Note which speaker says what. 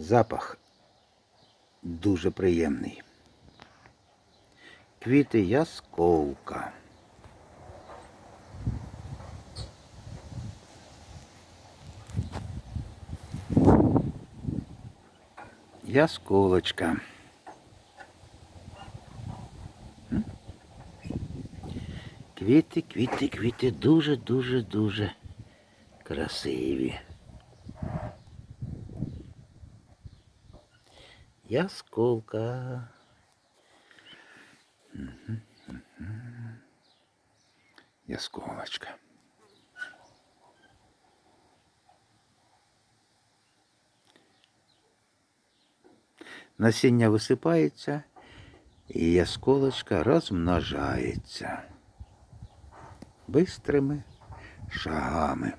Speaker 1: Запах дуже приємний. Квіти ясковка. Ясколочка. М? Квіти, квіти, квіти дуже, дуже, дуже красиві. Ясколка. Мгм, мгм. Ясколочка. Насіння висипається, і ясколочка розмножається бистрими шагами.